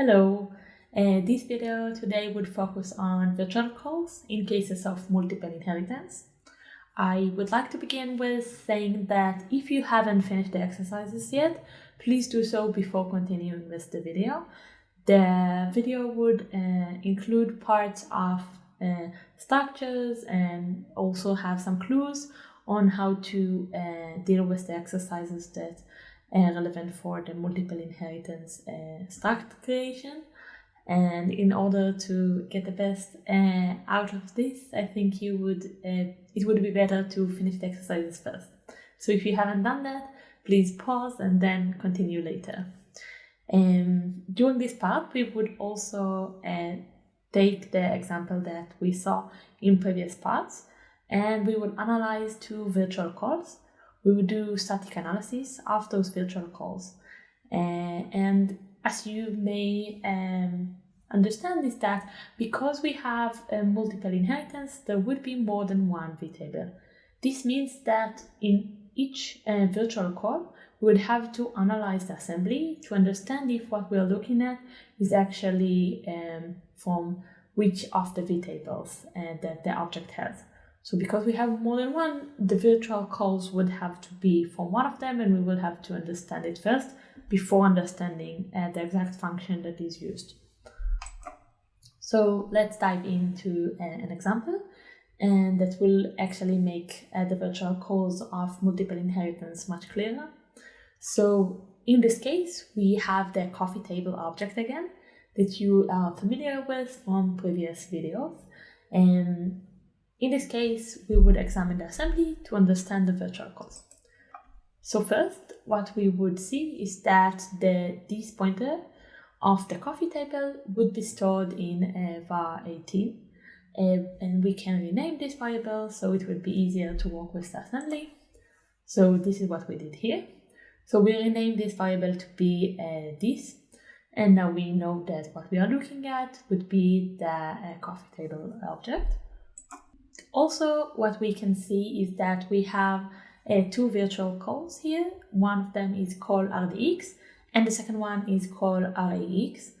Hello, uh, this video today would focus on virtual calls in cases of multiple inheritance. I would like to begin with saying that if you haven't finished the exercises yet, please do so before continuing with the video. The video would uh, include parts of uh, structures and also have some clues on how to uh, deal with the exercises that are relevant for the multiple inheritance uh, struct creation. And in order to get the best uh, out of this, I think you would uh, it would be better to finish the exercises first. So if you haven't done that, please pause and then continue later. Um, during this part, we would also uh, take the example that we saw in previous parts and we would analyze two virtual calls. We would do static analysis of those virtual calls. Uh, and as you may um, understand is that because we have a multiple inheritance, there would be more than one vtable. This means that in each uh, virtual call, we would have to analyze the assembly to understand if what we're looking at is actually um, from which of the vtables uh, that the object has. So because we have more than one, the virtual calls would have to be from one of them and we will have to understand it first before understanding uh, the exact function that is used. So let's dive into uh, an example and that will actually make uh, the virtual calls of multiple inheritance much clearer. So in this case, we have the coffee table object again that you are familiar with from previous videos. And in this case, we would examine the assembly to understand the virtual calls. So first, what we would see is that the this pointer of the coffee table would be stored in uh, var 18 uh, and we can rename this variable so it would be easier to work with the assembly. So this is what we did here. So we renamed this variable to be uh, this and now we know that what we are looking at would be the uh, coffee table object. Also, what we can see is that we have uh, two virtual calls here. One of them is call RDX and the second one is call RAX.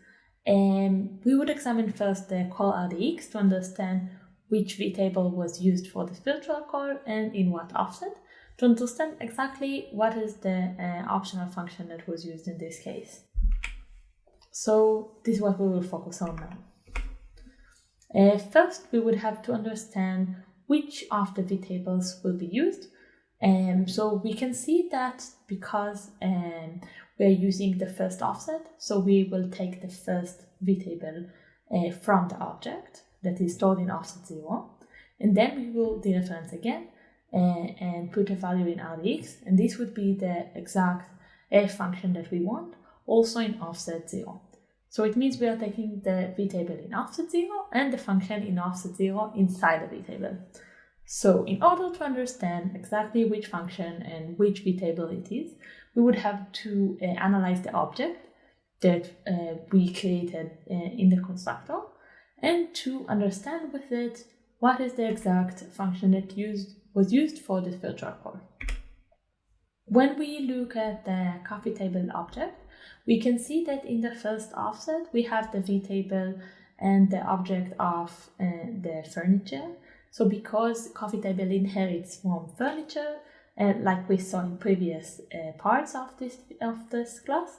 And we would examine first the call RDX to understand which vtable was used for this virtual call and in what offset to understand exactly what is the uh, optional function that was used in this case. So this is what we will focus on now. Uh, first, we would have to understand which of the vtables will be used. Um, so we can see that because um, we're using the first offset, so we will take the first vtable uh, from the object that is stored in offset 0, and then we will dereference again uh, and put a value in RDX, and this would be the exact uh, function that we want, also in offset 0. So it means we are taking the v-table in offset 0 and the function in offset 0 inside the v-table. So in order to understand exactly which function and which v-table it is, we would have to uh, analyze the object that uh, we created uh, in the constructor and to understand with it what is the exact function that used was used for this virtual call. When we look at the coffee table object, we can see that in the first offset, we have the V table and the object of uh, the furniture. So because coffee table inherits from furniture, uh, like we saw in previous uh, parts of this, of this class,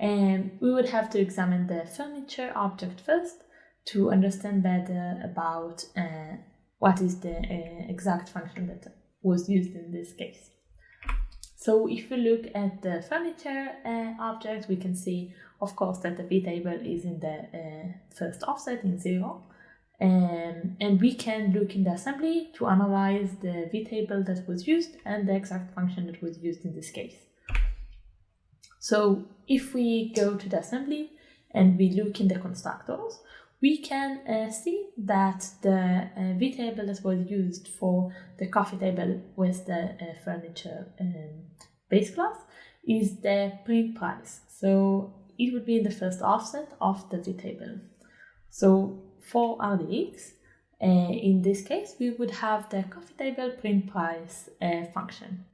um, we would have to examine the furniture object first to understand better about uh, what is the uh, exact function that was used in this case. So if we look at the furniture uh, object, we can see, of course, that the v-table is in the uh, first offset in zero. Um, and we can look in the assembly to analyze the v-table that was used and the exact function that was used in this case. So if we go to the assembly and we look in the constructors, we can uh, see that the uh, vtable that was used for the coffee table with the uh, furniture um, base class is the print price. So it would be in the first offset of the V table. So for RDX, uh, in this case, we would have the coffee table print price uh, function.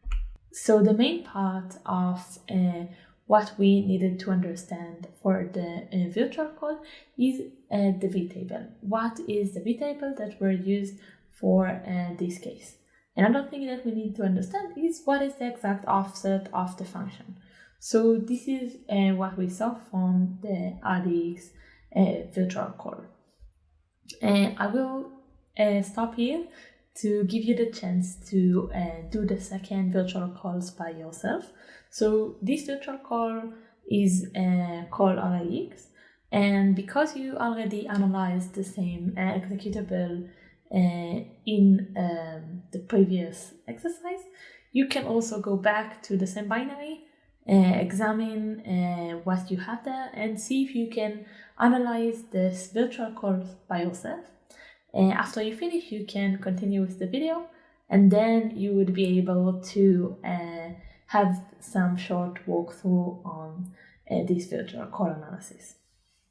So the main part of uh, what we needed to understand for the uh, virtual call is uh, the vtable. What is the vtable that were used for uh, this case? Another thing that we need to understand is what is the exact offset of the function. So this is uh, what we saw from the RDX uh, virtual call. And I will uh, stop here to give you the chance to uh, do the second virtual calls by yourself. So this virtual call is uh, called RDX and because you already analyzed the same uh, executable uh, in um, the previous exercise, you can also go back to the same binary, uh, examine uh, what you have there and see if you can analyze this virtual call by yourself. After you finish, you can continue with the video and then you would be able to have some short walkthrough on uh, this virtual call analysis.